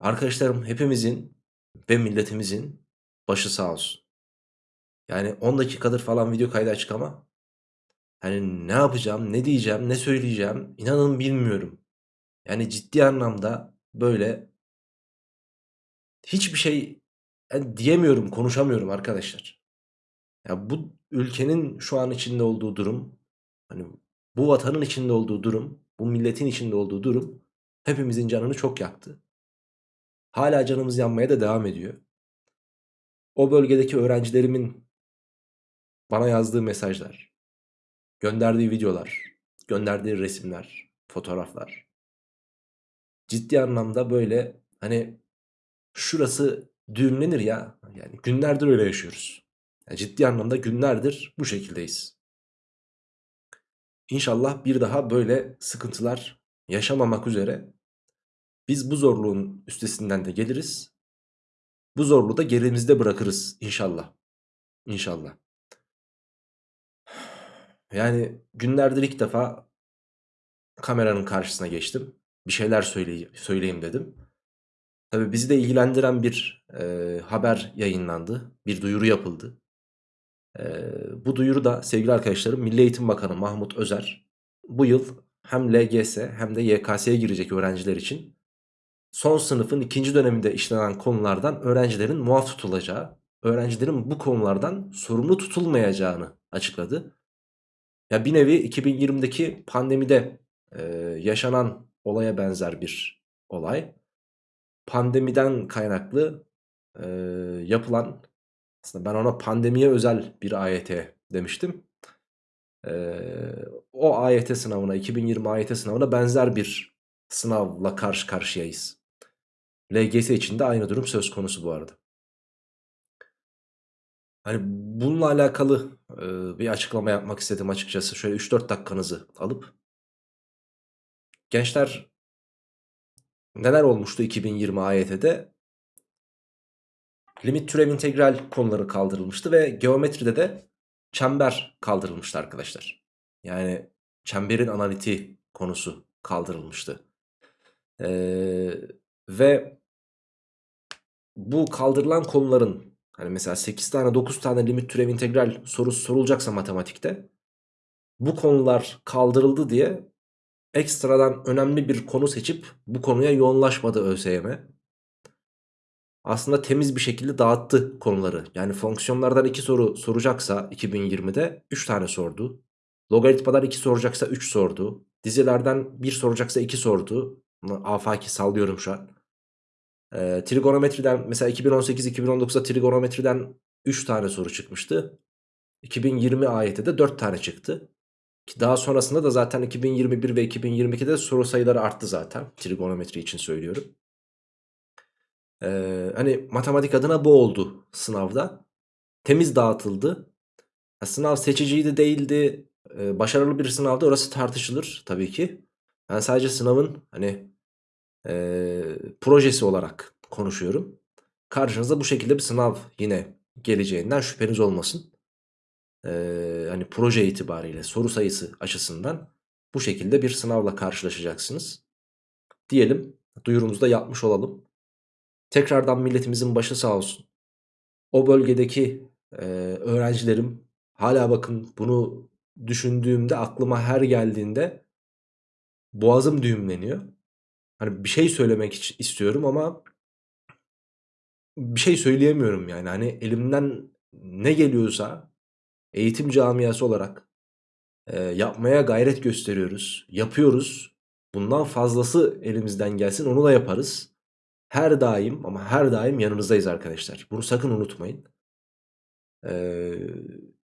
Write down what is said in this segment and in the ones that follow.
Arkadaşlarım hepimizin ve milletimizin başı sağ olsun. Yani 10 dakikadır falan video kaydı açık ama hani ne yapacağım, ne diyeceğim, ne söyleyeceğim inanın bilmiyorum. Yani ciddi anlamda böyle hiçbir şey yani diyemiyorum, konuşamıyorum arkadaşlar. Ya bu ülkenin şu an içinde olduğu durum, hani bu vatanın içinde olduğu durum, bu milletin içinde olduğu durum hepimizin canını çok yaktı. Hala canımız yanmaya da devam ediyor. O bölgedeki öğrencilerimin bana yazdığı mesajlar, gönderdiği videolar, gönderdiği resimler, fotoğraflar. Ciddi anlamda böyle hani şurası düğümlenir ya. Yani günlerdir öyle yaşıyoruz. Yani ciddi anlamda günlerdir bu şekildeyiz. İnşallah bir daha böyle sıkıntılar yaşamamak üzere biz bu zorluğun üstesinden de geliriz. Bu zorluğu da gerimizde bırakırız inşallah. İnşallah. Yani günlerdir ilk defa kameranın karşısına geçtim. Bir şeyler söyley söyleyeyim dedim. Tabii bizi de ilgilendiren bir e, haber yayınlandı. Bir duyuru yapıldı. E, bu duyuru da sevgili arkadaşlarım Milli Eğitim Bakanı Mahmut Özer bu yıl hem LGS hem de YKS'ye girecek öğrenciler için son sınıfın ikinci döneminde işlenen konulardan öğrencilerin muaf tutulacağı, öğrencilerin bu konulardan sorumlu tutulmayacağını açıkladı. Ya bir nevi 2020'deki pandemide e, yaşanan olaya benzer bir olay. Pandemiden kaynaklı e, yapılan aslında ben ona pandemiye özel bir AYT demiştim. E, o AYT sınavına 2020 AYT sınavına benzer bir sınavla karşı karşıyayız. LGS için de aynı durum söz konusu bu arada. Hani bununla alakalı e, bir açıklama yapmak istedim açıkçası. Şöyle 3-4 dakikanızı alıp. Gençler neler olmuştu 2020 AYT'de? Limit türev integral konuları kaldırılmıştı ve geometride de çember kaldırılmıştı arkadaşlar. Yani çemberin analiti konusu kaldırılmıştı. Ee, ve bu kaldırılan konuların Hani mesela 8 tane 9 tane limit türev integral sorusu sorulacaksa matematikte bu konular kaldırıldı diye ekstradan önemli bir konu seçip bu konuya yoğunlaşmadı ÖSYM. Aslında temiz bir şekilde dağıttı konuları. Yani fonksiyonlardan 2 soru soracaksa 2020'de 3 tane sordu. Logaritmadan 2 soracaksa 3 sordu. Dizilerden 1 soracaksa 2 sordu. Afaki sallıyorum şu an. E, trigonometriden mesela 2018-2019'da trigonometriden 3 tane soru çıkmıştı. 2020 ayette de 4 tane çıktı. Daha sonrasında da zaten 2021 ve 2022'de soru sayıları arttı zaten. Trigonometri için söylüyorum. Ee, hani matematik adına bu oldu sınavda. Temiz dağıtıldı. Ya, sınav seçiciydi değildi. Ee, başarılı bir sınavda orası tartışılır tabii ki. Ben sadece sınavın hani e, projesi olarak konuşuyorum. Karşınıza bu şekilde bir sınav yine geleceğinden şüpheniz olmasın. Ee, hani proje itibariyle soru sayısı açısından bu şekilde bir sınavla karşılaşacaksınız. Diyelim duyurumuzu da yapmış olalım. Tekrardan milletimizin başı sağ olsun. O bölgedeki e, öğrencilerim hala bakın bunu düşündüğümde aklıma her geldiğinde boğazım düğümleniyor. Hani bir şey söylemek istiyorum ama bir şey söyleyemiyorum yani. Hani elimden ne geliyorsa eğitim camiası olarak e, yapmaya gayret gösteriyoruz. Yapıyoruz. Bundan fazlası elimizden gelsin onu da yaparız. Her daim ama her daim yanınızdayız arkadaşlar. Bunu sakın unutmayın. Ee,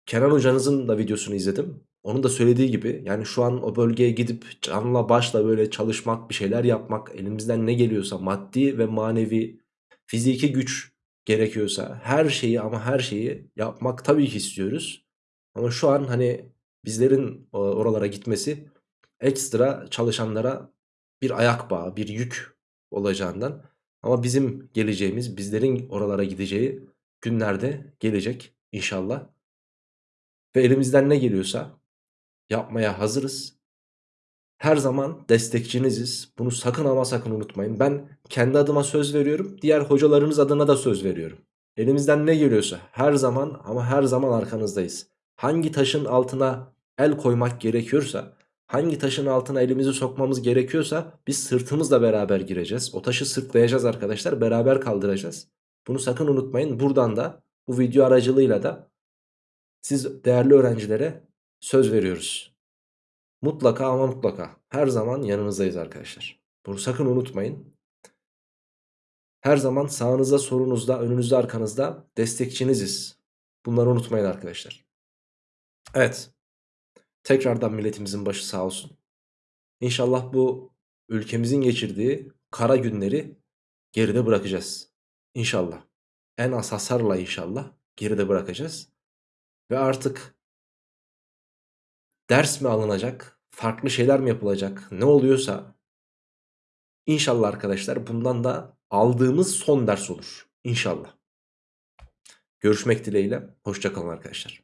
Kenan hocanızın da videosunu izledim. Onun da söylediği gibi yani şu an o bölgeye gidip canla başla böyle çalışmak bir şeyler yapmak elimizden ne geliyorsa maddi ve manevi fiziki güç gerekiyorsa her şeyi ama her şeyi yapmak tabii ki istiyoruz. Ama şu an hani bizlerin oralara gitmesi ekstra çalışanlara bir ayak bağı, bir yük olacağından ama bizim geleceğimiz, bizlerin oralara gideceği günlerde gelecek inşallah. Ve elimizden ne geliyorsa yapmaya hazırız. Her zaman destekçiniziz. Bunu sakın ama sakın unutmayın. Ben kendi adıma söz veriyorum. Diğer hocalarınız adına da söz veriyorum. Elimizden ne geliyorsa her zaman ama her zaman arkanızdayız. Hangi taşın altına el koymak gerekiyorsa, hangi taşın altına elimizi sokmamız gerekiyorsa biz sırtımızla beraber gireceğiz. O taşı sırtlayacağız arkadaşlar, beraber kaldıracağız. Bunu sakın unutmayın. Buradan da bu video aracılığıyla da siz değerli öğrencilere söz veriyoruz. Mutlaka ama mutlaka her zaman yanınızdayız arkadaşlar. Bunu sakın unutmayın. Her zaman sağınızda, solunuzda, önünüzde, arkanızda destekçiniziz. Bunları unutmayın arkadaşlar. Evet. Tekrardan milletimizin başı sağ olsun. İnşallah bu ülkemizin geçirdiği kara günleri geride bırakacağız. İnşallah. En az hasarla inşallah geride bırakacağız. Ve artık ders mi alınacak, farklı şeyler mi yapılacak, ne oluyorsa inşallah arkadaşlar bundan da aldığımız son ders olur. İnşallah. Görüşmek dileğiyle. Hoşçakalın arkadaşlar.